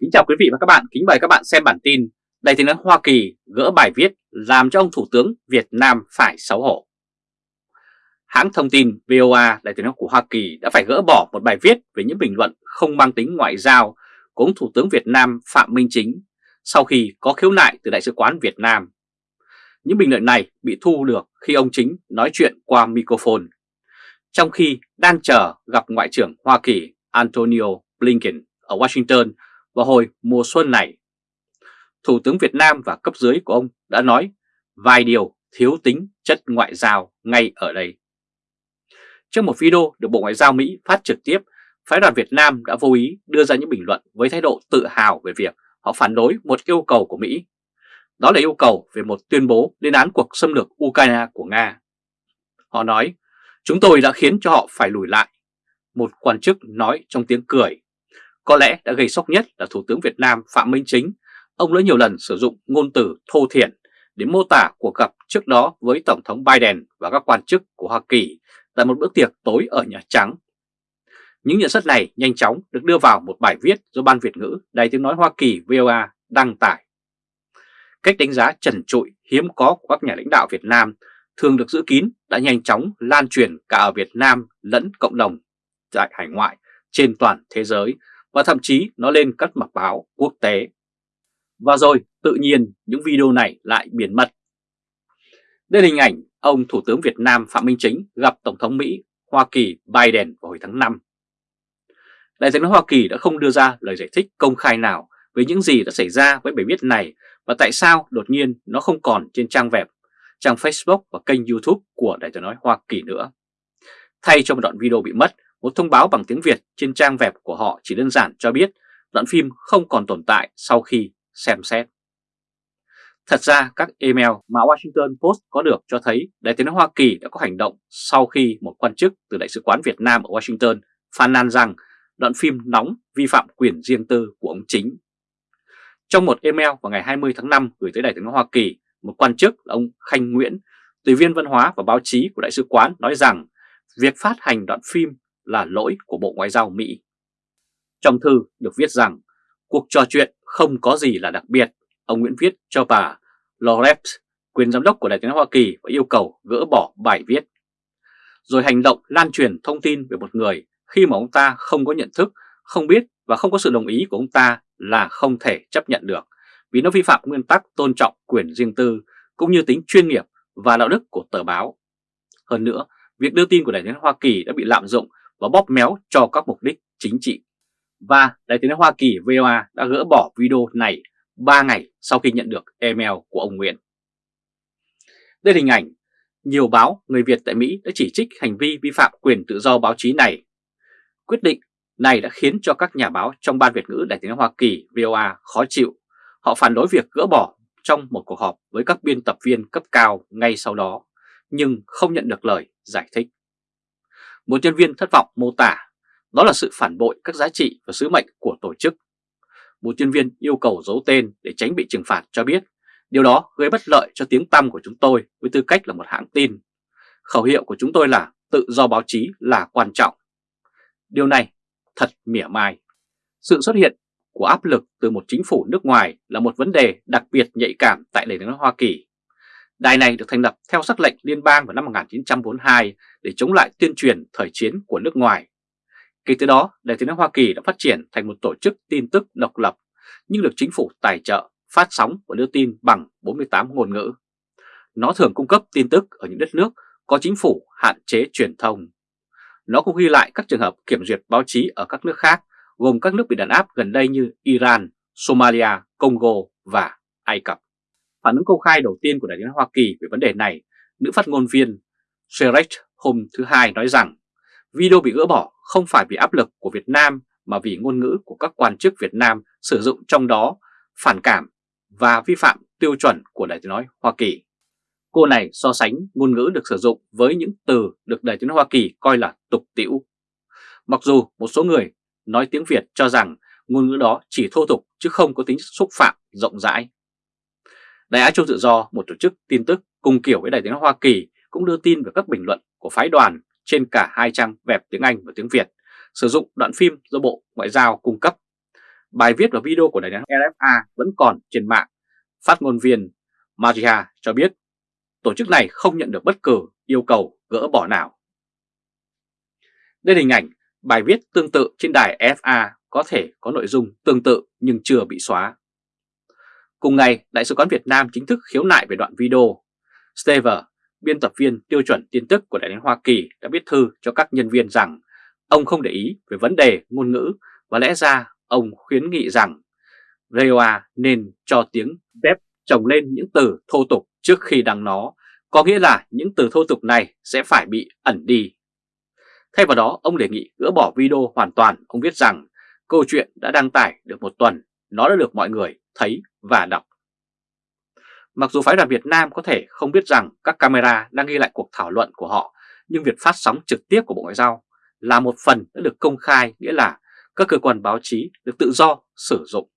Kính chào quý vị và các bạn, kính mời các bạn xem bản tin Đại tiếng nói Hoa Kỳ gỡ bài viết làm cho ông Thủ tướng Việt Nam phải xấu hổ. Hãng thông tin VOA Đại tiếng nói của Hoa Kỳ đã phải gỡ bỏ một bài viết về những bình luận không mang tính ngoại giao của ông Thủ tướng Việt Nam Phạm Minh Chính sau khi có khiếu nại từ Đại sứ quán Việt Nam. Những bình luận này bị thu được khi ông Chính nói chuyện qua microphone, trong khi đang chờ gặp Ngoại trưởng Hoa Kỳ Antonio Blinken ở Washington vào hồi mùa xuân này. Thủ tướng Việt Nam và cấp dưới của ông đã nói vài điều thiếu tính chất ngoại giao ngay ở đây. Trong một video được Bộ Ngoại giao Mỹ phát trực tiếp, phái đoàn Việt Nam đã vô ý đưa ra những bình luận với thái độ tự hào về việc họ phản đối một yêu cầu của Mỹ. Đó là yêu cầu về một tuyên bố lên án cuộc xâm lược Ukraine của Nga. Họ nói, chúng tôi đã khiến cho họ phải lùi lại. Một quan chức nói trong tiếng cười có lẽ đã gây sốc nhất là Thủ tướng Việt Nam Phạm Minh Chính. Ông đã nhiều lần sử dụng ngôn từ thô thiển để mô tả cuộc gặp trước đó với Tổng thống Biden và các quan chức của Hoa Kỳ tại một bữa tiệc tối ở Nhà Trắng. Những nhận xét này nhanh chóng được đưa vào một bài viết do Ban Việt ngữ Đài tiếng nói Hoa Kỳ VOA đăng tải. Cách đánh giá trần trụi, hiếm có của các nhà lãnh đạo Việt Nam thường được giữ kín đã nhanh chóng lan truyền cả ở Việt Nam lẫn cộng đồng tại hải ngoại trên toàn thế giới và thậm chí nó lên các mặt báo quốc tế. Và rồi tự nhiên những video này lại biến mất. Đây là hình ảnh ông Thủ tướng Việt Nam Phạm Minh Chính gặp Tổng thống Mỹ Hoa Kỳ Biden vào hồi tháng 5. Đại diện Hoa Kỳ đã không đưa ra lời giải thích công khai nào về những gì đã xảy ra với bài viết này và tại sao đột nhiên nó không còn trên trang web, trang Facebook và kênh YouTube của Đại diện nói Hoa Kỳ nữa. Thay cho một đoạn video bị mất, một thông báo bằng tiếng Việt trên trang web của họ chỉ đơn giản cho biết đoạn phim không còn tồn tại sau khi xem xét. Thật ra các email mà Washington Post có được cho thấy Đại tiếng Hoa Kỳ đã có hành động sau khi một quan chức từ Đại sứ quán Việt Nam ở Washington phàn nàn rằng đoạn phim nóng vi phạm quyền riêng tư của ông chính. Trong một email vào ngày 20 tháng 5 gửi tới Đại tiếng Hoa Kỳ, một quan chức là ông Khanh Nguyễn, tùy viên văn hóa và báo chí của Đại sứ quán nói rằng việc phát hành đoạn phim là lỗi của Bộ Ngoại giao Mỹ. Trong thư được viết rằng cuộc trò chuyện không có gì là đặc biệt, ông Nguyễn viết cho bà Lorette, quyền giám đốc của Đại tiếng Hoa Kỳ và yêu cầu gỡ bỏ bài viết. Rồi hành động lan truyền thông tin về một người khi mà ông ta không có nhận thức, không biết và không có sự đồng ý của ông ta là không thể chấp nhận được vì nó vi phạm nguyên tắc tôn trọng quyền riêng tư cũng như tính chuyên nghiệp và đạo đức của tờ báo. Hơn nữa, việc đưa tin của Đại tiếng Hoa Kỳ đã bị lạm dụng và bóp méo cho các mục đích chính trị. Và Đại tiếng Hoa Kỳ VOA đã gỡ bỏ video này 3 ngày sau khi nhận được email của ông Nguyễn. Đây là hình ảnh nhiều báo người Việt tại Mỹ đã chỉ trích hành vi vi phạm quyền tự do báo chí này. Quyết định này đã khiến cho các nhà báo trong Ban Việt ngữ Đại tiếng Hoa Kỳ VOA khó chịu. Họ phản đối việc gỡ bỏ trong một cuộc họp với các biên tập viên cấp cao ngay sau đó, nhưng không nhận được lời giải thích. Một nhân viên thất vọng mô tả đó là sự phản bội các giá trị và sứ mệnh của tổ chức. Một nhân viên yêu cầu giấu tên để tránh bị trừng phạt cho biết, điều đó gây bất lợi cho tiếng tăm của chúng tôi với tư cách là một hãng tin. Khẩu hiệu của chúng tôi là tự do báo chí là quan trọng. Điều này thật mỉa mai. Sự xuất hiện của áp lực từ một chính phủ nước ngoài là một vấn đề đặc biệt nhạy cảm tại nền nước Hoa Kỳ. Đài này được thành lập theo sắc lệnh liên bang vào năm 1942 để chống lại tuyên truyền thời chiến của nước ngoài. Kể từ đó, Đài tiếng nói Hoa Kỳ đã phát triển thành một tổ chức tin tức độc lập, nhưng được chính phủ tài trợ, phát sóng và đưa tin bằng 48 ngôn ngữ. Nó thường cung cấp tin tức ở những đất nước có chính phủ hạn chế truyền thông. Nó cũng ghi lại các trường hợp kiểm duyệt báo chí ở các nước khác, gồm các nước bị đàn áp gần đây như Iran, Somalia, Congo và Ai Cập. Phản ứng công khai đầu tiên của Đại tiếng Hoa Kỳ về vấn đề này, nữ phát ngôn viên Sherek hôm thứ Hai nói rằng video bị gỡ bỏ không phải vì áp lực của Việt Nam mà vì ngôn ngữ của các quan chức Việt Nam sử dụng trong đó phản cảm và vi phạm tiêu chuẩn của Đại tiếng nói Hoa Kỳ. Cô này so sánh ngôn ngữ được sử dụng với những từ được Đại tiếng nói Hoa Kỳ coi là tục tĩu. Mặc dù một số người nói tiếng Việt cho rằng ngôn ngữ đó chỉ thô tục chứ không có tính xúc phạm rộng rãi. Đài Á Châu Tự Do, một tổ chức tin tức cùng kiểu với Đài tiếng nói Hoa Kỳ cũng đưa tin về các bình luận của phái đoàn trên cả hai trang web tiếng Anh và tiếng Việt, sử dụng đoạn phim do Bộ Ngoại giao cung cấp. Bài viết và video của đài tiếng RFA vẫn còn trên mạng. Phát ngôn viên Maria cho biết tổ chức này không nhận được bất cứ yêu cầu gỡ bỏ nào. Đây là hình ảnh bài viết tương tự trên đài FA có thể có nội dung tương tự nhưng chưa bị xóa. Cùng ngày, Đại sứ quán Việt Nam chính thức khiếu nại về đoạn video. Stever, biên tập viên tiêu chuẩn tin tức của Đại lý Hoa Kỳ đã viết thư cho các nhân viên rằng ông không để ý về vấn đề ngôn ngữ và lẽ ra ông khuyến nghị rằng VOA nên cho tiếng dép trồng lên những từ thô tục trước khi đăng nó, có nghĩa là những từ thô tục này sẽ phải bị ẩn đi. Thay vào đó, ông đề nghị gỡ bỏ video hoàn toàn. Ông viết rằng câu chuyện đã đăng tải được một tuần, nó đã được mọi người thấy và đọc. Mặc dù phái đoàn Việt Nam có thể không biết rằng các camera đang ghi lại cuộc thảo luận của họ, nhưng việc phát sóng trực tiếp của Bộ Ngoại giao là một phần đã được công khai, nghĩa là các cơ quan báo chí được tự do sử dụng.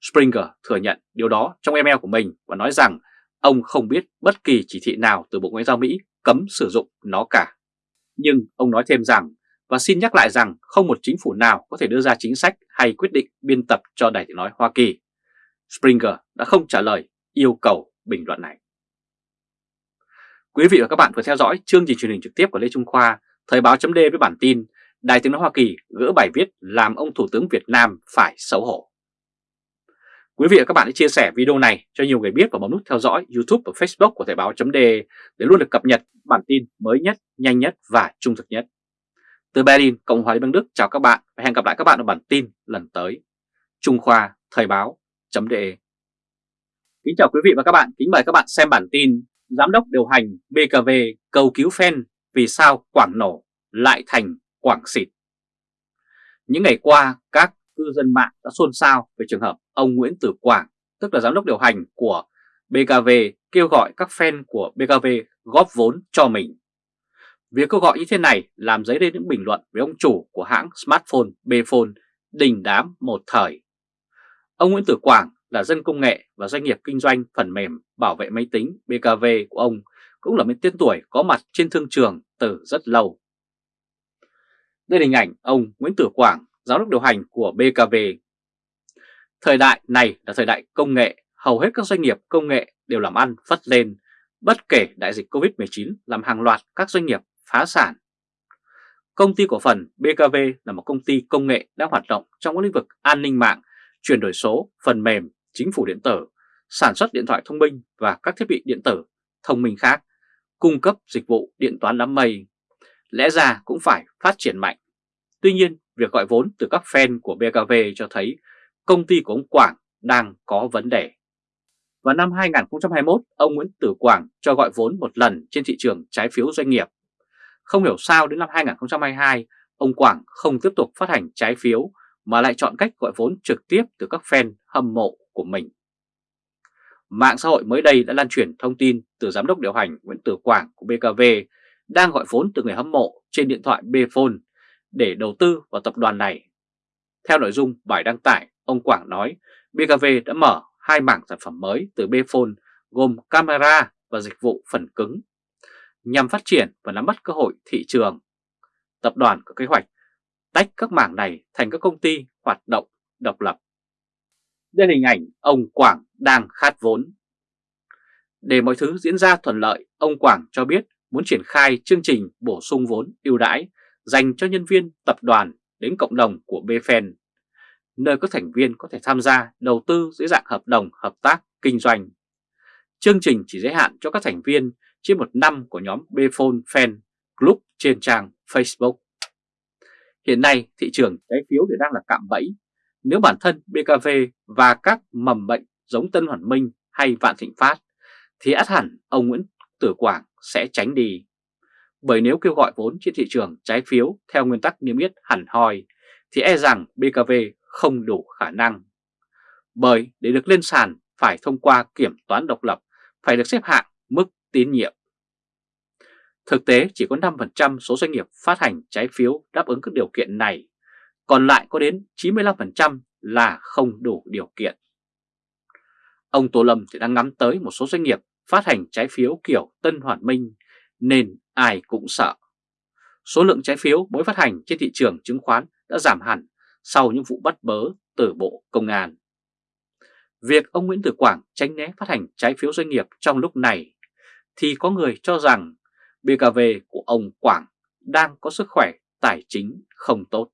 Springer thừa nhận điều đó trong email của mình và nói rằng ông không biết bất kỳ chỉ thị nào từ Bộ Ngoại giao Mỹ cấm sử dụng nó cả. Nhưng ông nói thêm rằng, và xin nhắc lại rằng không một chính phủ nào có thể đưa ra chính sách hay quyết định biên tập cho Đài tiếng nói Hoa Kỳ. Springer đã không trả lời yêu cầu bình luận này. Quý vị và các bạn vừa theo dõi chương trình truyền hình trực tiếp của Lê Trung Khoa, Thời báo chấm với bản tin Đài tiếng nói Hoa Kỳ gỡ bài viết làm ông Thủ tướng Việt Nam phải xấu hổ. Quý vị và các bạn hãy chia sẻ video này cho nhiều người biết và bấm nút theo dõi YouTube và Facebook của Thời báo chấm để luôn được cập nhật bản tin mới nhất, nhanh nhất và trung thực nhất. Từ Berlin, Cộng hòa Liên bang Đức chào các bạn và hẹn gặp lại các bạn ở bản tin lần tới. Trung Khoa Thời báo de Kính chào quý vị và các bạn, kính mời các bạn xem bản tin Giám đốc điều hành BKV cầu cứu fan vì sao Quảng nổ lại thành Quảng xịt. Những ngày qua, các cư dân mạng đã xôn xao về trường hợp ông Nguyễn Tử Quảng, tức là giám đốc điều hành của BKV, kêu gọi các fan của BKV góp vốn cho mình. Việc kêu gọi như thế này làm dấy lên những bình luận với ông chủ của hãng smartphone Bphone đình đám một thời. Ông Nguyễn Tử Quảng là dân công nghệ và doanh nghiệp kinh doanh phần mềm bảo vệ máy tính BKV của ông cũng là một tên tuổi có mặt trên thương trường từ rất lâu. Đây là hình ảnh ông Nguyễn Tử Quảng, giám đốc điều hành của BKV. Thời đại này là thời đại công nghệ, hầu hết các doanh nghiệp công nghệ đều làm ăn phất lên, bất kể đại dịch Covid-19 làm hàng loạt các doanh nghiệp phá sản. Công ty cổ phần BKV là một công ty công nghệ đang hoạt động trong các lĩnh vực an ninh mạng, chuyển đổi số, phần mềm, chính phủ điện tử, sản xuất điện thoại thông minh và các thiết bị điện tử thông minh khác, cung cấp dịch vụ điện toán đám mây. Lẽ ra cũng phải phát triển mạnh. Tuy nhiên, việc gọi vốn từ các fan của BKV cho thấy công ty của ông Quảng đang có vấn đề. Vào năm 2021, ông Nguyễn Tử Quảng cho gọi vốn một lần trên thị trường trái phiếu doanh nghiệp. Không hiểu sao đến năm 2022, ông Quảng không tiếp tục phát hành trái phiếu mà lại chọn cách gọi vốn trực tiếp từ các fan hâm mộ của mình. Mạng xã hội mới đây đã lan truyền thông tin từ giám đốc điều hành Nguyễn Tử Quảng của BKV đang gọi vốn từ người hâm mộ trên điện thoại Bphone để đầu tư vào tập đoàn này. Theo nội dung bài đăng tải, ông Quảng nói BKV đã mở hai mảng sản phẩm mới từ Bphone gồm camera và dịch vụ phần cứng nhằm phát triển và nắm bắt cơ hội thị trường. Tập đoàn có kế hoạch tách các mảng này thành các công ty hoạt động độc lập. Đây là hình ảnh ông Quảng đang khát vốn. Để mọi thứ diễn ra thuận lợi, ông Quảng cho biết muốn triển khai chương trình bổ sung vốn ưu đãi dành cho nhân viên tập đoàn đến cộng đồng của BFN, nơi các thành viên có thể tham gia đầu tư dưới dạng hợp đồng hợp tác kinh doanh. Chương trình chỉ giới hạn cho các thành viên trên một năm của nhóm Bphone Fan Group trên trang Facebook. Hiện nay thị trường trái phiếu thì đang là cạm bẫy. Nếu bản thân BKV và các mầm bệnh giống Tân Hoàn Minh hay Vạn Thịnh Phát thì át hẳn ông Nguyễn Tử Quảng sẽ tránh đi. Bởi nếu kêu gọi vốn trên thị trường trái phiếu theo nguyên tắc niêm yết hẳn hoi thì e rằng BKV không đủ khả năng. Bởi để được lên sàn phải thông qua kiểm toán độc lập, phải được xếp hạng mức tín nhiệm. Thực tế chỉ có 5% số doanh nghiệp phát hành trái phiếu đáp ứng các điều kiện này, còn lại có đến 95% là không đủ điều kiện. Ông Tô Lâm thì đang ngắm tới một số doanh nghiệp phát hành trái phiếu kiểu Tân Hoàn Minh nên ai cũng sợ. Số lượng trái phiếu mới phát hành trên thị trường chứng khoán đã giảm hẳn sau những vụ bắt bớ từ Bộ Công an. Việc ông Nguyễn Tử Quảng tránh né phát hành trái phiếu doanh nghiệp trong lúc này thì có người cho rằng BKV của ông Quảng đang có sức khỏe tài chính không tốt.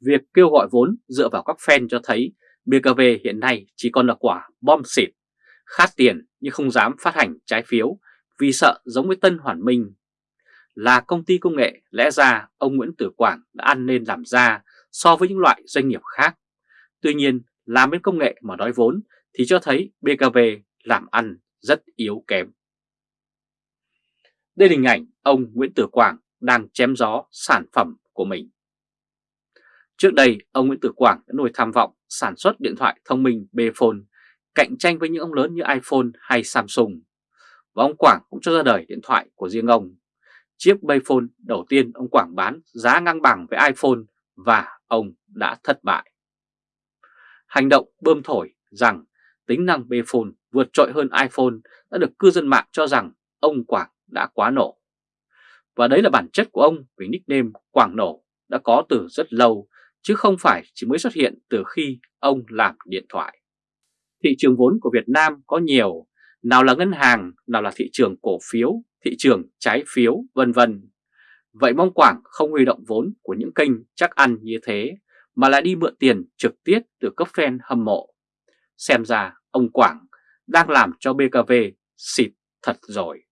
Việc kêu gọi vốn dựa vào các fan cho thấy BKV hiện nay chỉ còn là quả bom xịt, khát tiền nhưng không dám phát hành trái phiếu vì sợ giống với Tân Hoàn Minh. Là công ty công nghệ, lẽ ra ông Nguyễn Tử Quảng đã ăn nên làm ra so với những loại doanh nghiệp khác. Tuy nhiên, làm bên công nghệ mà đói vốn thì cho thấy BKV làm ăn rất yếu kém. Đây là hình ảnh ông Nguyễn Tử Quảng đang chém gió sản phẩm của mình. Trước đây, ông Nguyễn Tử Quảng đã nuôi tham vọng sản xuất điện thoại thông minh Bphone cạnh tranh với những ông lớn như iPhone hay Samsung. Và ông Quảng cũng cho ra đời điện thoại của riêng ông. Chiếc Bphone đầu tiên ông Quảng bán giá ngang bằng với iPhone và ông đã thất bại. Hành động bơm thổi rằng tính năng Bphone vượt trội hơn iPhone đã được cư dân mạng cho rằng ông Quảng đã quá nổ. Và đấy là bản chất của ông vì nickname Quảng Nổ đã có từ rất lâu chứ không phải chỉ mới xuất hiện từ khi ông làm điện thoại. Thị trường vốn của Việt Nam có nhiều, nào là ngân hàng, nào là thị trường cổ phiếu, thị trường trái phiếu, vân vân. Vậy mong Quảng không huy động vốn của những kênh chắc ăn như thế, mà lại đi mượn tiền trực tiếp từ cấp fan hâm mộ. Xem ra ông Quảng đang làm cho BKV xịt thật rồi.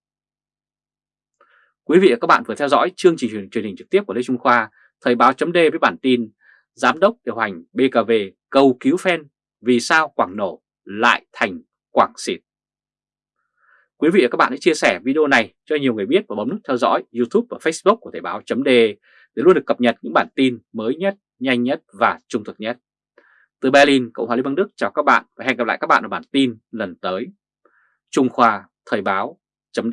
Quý vị và các bạn vừa theo dõi chương trình truyền hình trực tiếp của Lê Trung Khoa, Thời báo chấm với bản tin Giám đốc điều hành BKV cầu cứu fan vì sao Quảng nổ lại thành Quảng xịt. Quý vị và các bạn hãy chia sẻ video này cho nhiều người biết và bấm nút theo dõi YouTube và Facebook của Thời báo chấm để luôn được cập nhật những bản tin mới nhất, nhanh nhất và trung thực nhất. Từ Berlin, Cộng hòa Liên bang Đức chào các bạn và hẹn gặp lại các bạn ở bản tin lần tới. Trung Khoa Thời báo chấm